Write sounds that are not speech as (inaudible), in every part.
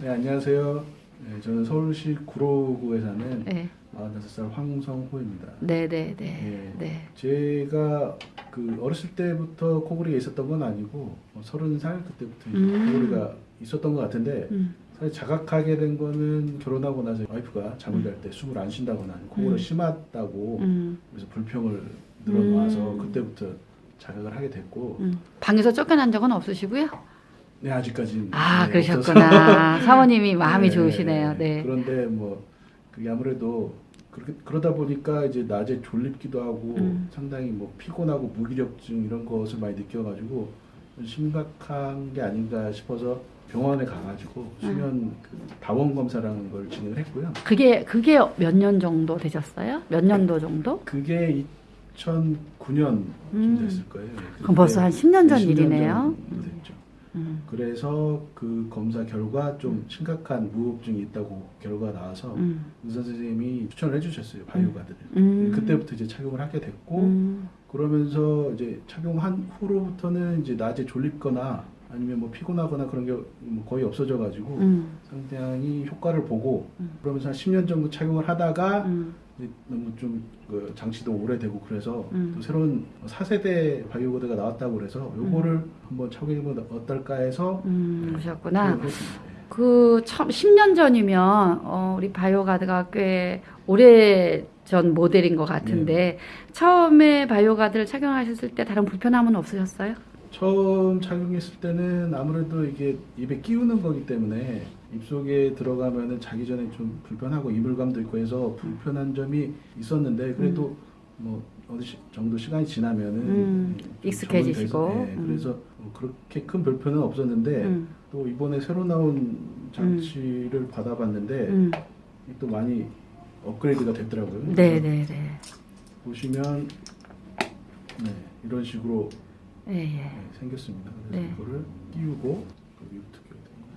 네, 안녕하세요. 네, 저는 서울시 구로구에 사는 네. 45살 황성호입니다. 네, 네, 네. 네. 네. 제가 그 어렸을 때부터 코골이가 있었던 건 아니고 뭐 30살 그때부터 이제 음. 코골이가 있었던 것 같은데 음. 사실 자각하게 된 거는 결혼하고 나서 와이프가 잠을 잘 때 숨을 안 쉰다거나 코골이가 음. 심하다고 음. 그래서 불평을 늘어놓아서 음. 그때부터 자각을 하게 됐고 음. 방에서 쫓겨난 적은 없으시고요? 네 아직까지는 아, 네. 그러셨구나. 사모님이 마음이 (laughs) 네, 좋으시네요. 네. 그런데 뭐 그게 아무래도 그렇게 그러다 보니까 이제 낮에 졸립기도 하고 음. 상당히 뭐 피곤하고 무기력증 이런 것을 많이 느껴가지고 심각한 게 아닌가 싶어서 병원에 가가지고 음. 수면 그 다원 검사라는 걸 진행을 했고요. 그게 그게 몇 년 정도 되셨어요? 몇 년도 정도? 그게 2009년쯤 음. 됐을 거예요. 그럼 벌써 한 10년 전 10년 일이네요. 됐죠. 음. 그래서 그 검사 결과 좀 심각한 무호흡증이 있다고 결과가 나와서 음. 의사 선생님이 추천을 해주셨어요 바이오가드를. 음. 그때부터 이제 착용을 하게 됐고 음. 그러면서 이제 착용한 후로부터는 이제 낮에 졸립거나 아니면 뭐 피곤하거나 그런 게뭐 거의 없어져 가지고 음. 상당히 효과를 보고 음. 그러면서 한 10년 정도 착용을 하다가 음. 너무 좀그 장치도 오래되고 그래서 음. 또 새로운 4세대 바이오가드가 나왔다고 그래서 요거를 한번 착용해보면 어떨까 해서 음. 그러셨구나. 착용을 했습니다. 예. 그 처음 10년 전이면 어, 우리 바이오가드가 꽤 오래 전 모델인 것 같은데 네. 처음에 바이오가드를 착용하셨을 때 다른 불편함은 없으셨어요? 처음 착용했을 때는 아무래도 이게 입에 끼우는 거기 때문에 입속에 들어가면은 자기 전에 좀 불편하고 이물감도 있고 해서 불편한 점이 있었는데 그래도 뭐 어느 시- 정도 시간이 지나면은 음, 좀 익숙해지시고. 음. 그래서 뭐 그렇게 큰 불편은 없었는데 음. 또 이번에 새로 나온 장치를 받아봤는데 음. 또 많이 업그레이드가 됐더라고요. 네, 네, 네. 보시면 네, 이런 식으로 예, 예. 네, 생겼습니다. 그래서 네. 이거를 끼우고 그 위부터 끼워야 됩니다.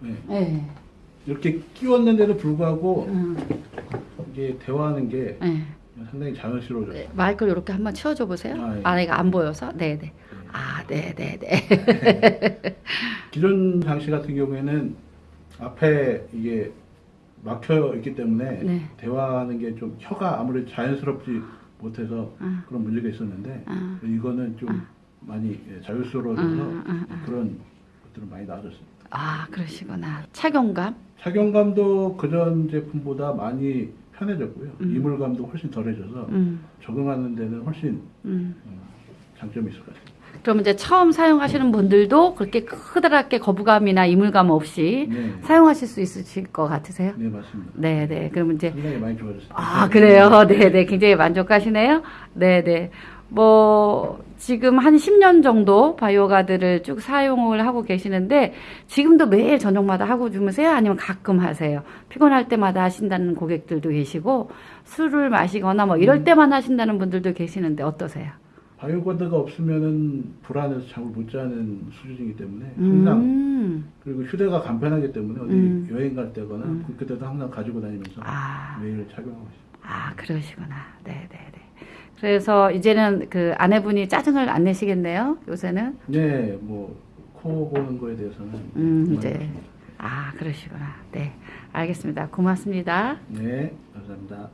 네, 예. 이렇게 끼웠는데도 불구하고 음. 이게 대화하는 게 예. 상당히 자연스러워져요. 네, 마이크를 이렇게 한번 치워줘 보세요. 아, 예. 아, 이거 안 보여서? 네, 네. 네. 아, 네, 네, 네. (laughs) 기존 장치 같은 경우에는 앞에 이게 막혀 있기 때문에 네. 대화하는 게 좀 혀가 아무래도 자연스럽지 못해서 아, 그런 문제가 있었는데 아. 이거는 좀 많이 예, 자유스러워져서 아, 아, 아. 그런 것들은 많이 나아졌습니다. 아, 그러시구나. 착용감? 착용감도 그전 제품보다 많이 편해졌고요. 음. 이물감도 훨씬 덜해져서 음, 적응하는 데는 훨씬 음. 어, 장점이 있을 것 같습니다. 그럼 이제 처음 사용하시는 분들도 그렇게 크다랗게 거부감이나 이물감 없이 네, 사용하실 수 있으실 것 같으세요? 네 맞습니다. 네, 네. 그러면 이제 상당히 많이 좋아졌습니다. 아, 그래요. 네, 네. 굉장히 만족하시네요. 네, 네. 뭐 지금 한 10년 정도 바이오가드를 쭉 사용을 하고 계시는데 지금도 매일 저녁마다 하고 주무세요? 아니면 가끔 하세요? 피곤할 때마다 하신다는 고객들도 계시고 술을 마시거나 뭐 이럴 때만 하신다는 분들도 계시는데 어떠세요? 바이오가드가 없으면은 불안해서 잠을 못 자는 수준이기 때문에 항상 음. 그리고 휴대가 간편하기 때문에 어디 음. 여행 갈 때거나 음. 그때도 항상 가지고 다니면서 아. 매일 착용하고 있습니다. 아, 그러시구나. 네, 네, 네. 그래서 이제는 그 아내분이 짜증을 안 내시겠네요. 요새는. 네, 뭐 코 고는 거에 대해서는 음. 이제. 아, 그러시구나. 네. 알겠습니다. 고맙습니다. 네, 감사합니다.